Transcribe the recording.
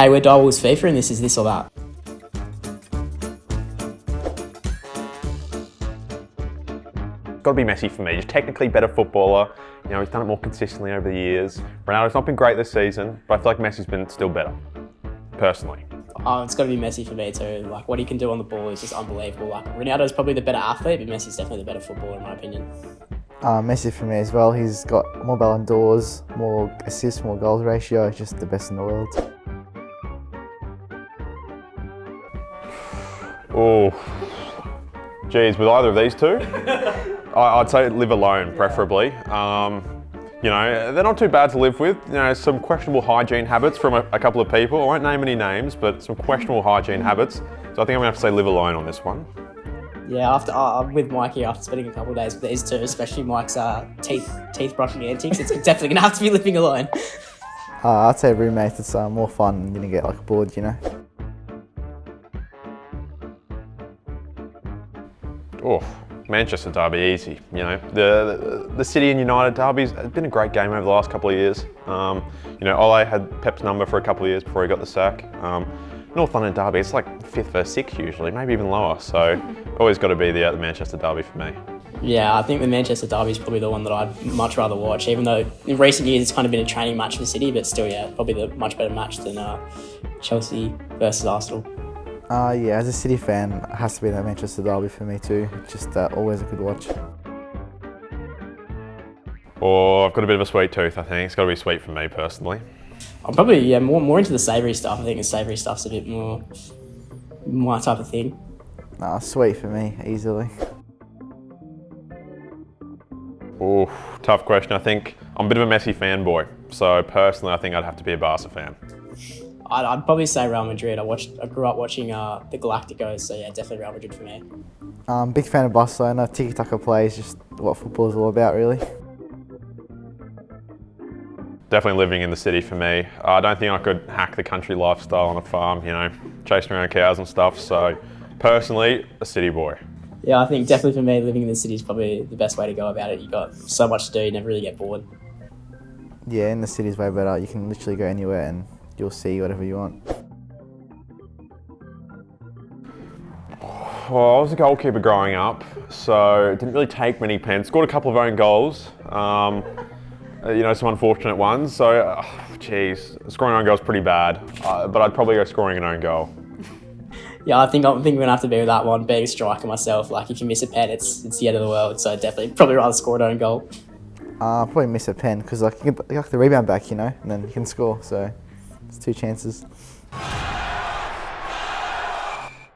hey, we're Direwolves FIFA and this is this or that. Got to be Messi for me. He's technically better footballer. You know, he's done it more consistently over the years. Ronaldo's not been great this season, but I feel like Messi's been still better, personally. Oh, it's got to be Messi for me too. Like what he can do on the ball is just unbelievable. Like Ronaldo's probably the better athlete, but Messi's definitely the better footballer in my opinion. Uh, Messi for me as well. He's got more Ballon d'Ors, more assists, more goals ratio. Just the best in the world. Oh, geez, with either of these two, I, would say live alone, preferably. Um, you know, they're not too bad to live with. You know, some questionable hygiene habits from a, a, couple of people. I won't name any names, but some questionable hygiene habits. So I think I'm gonna have to say live alone on this one. Yeah, after uh, with Mikey, after spending a couple of days with these two, especially Mike's uh, teeth teeth brushing antics, it's definitely gonna have to be living alone. Uh, I'd say roommates. It's uh, more fun. You're gonna get like bored, you know. Oh, Manchester derby easy. You know, the, the, the City and United derbies has been a great game over the last couple of years. Um, you know, Ole had Pep's number for a couple of years before he got the sack. Um, North London derby, it's like fifth versus sixth usually, maybe even lower. So always got to be the, uh, the Manchester derby for me. Yeah, I think the Manchester derby is probably the one that I'd much rather watch. Even though in recent years it's kind of been a training match for City, but still, yeah, probably the much better match than uh, Chelsea versus Arsenal. Uh, yeah, as a City fan, it has to be the Manchester derby for me too. Just uh, always a good watch. Oh, I've got a bit of a sweet tooth, I think. It's got to be sweet for me personally. I'm probably yeah more more into the savoury stuff. I think the savoury stuff's a bit more my type of thing. Nah, sweet for me, easily. Oh, tough question. I think I'm a bit of a Messi fanboy. So personally, I think I'd have to be a Barca fan. I'd, I'd, probably say Real Madrid. I watched, I grew up watching uh, the Galacticos, so yeah, definitely Real Madrid for me. Um, big fan of Barcelona. Tiki Taka play is just what football is all about, really. Definitely living in the city for me. I don't think I could hack the country lifestyle on a farm, you know, chasing around cows and stuff. So, personally, a city boy. Yeah, I think definitely for me, living in the city is probably the best way to go about it. You've got so much to do, you never really get bored. Yeah, in the city is way better. You can literally go anywhere and you'll see whatever you want. Well, I was a goalkeeper growing up, so it didn't really take many pens. Scored a couple of own goals. Um, uh, you know, some unfortunate ones. So, jeez, uh, scoring own goals pretty bad. Uh, but I'd probably go scoring an own goal. Yeah, I think I think we're gonna have to be with that one. Being a striker myself, like if you miss a pen, it's it's the end of the world. So definitely, probably rather score an own goal. Uh, probably miss a pen because like you get like the rebound back, you know, and then you can score. So it's two chances.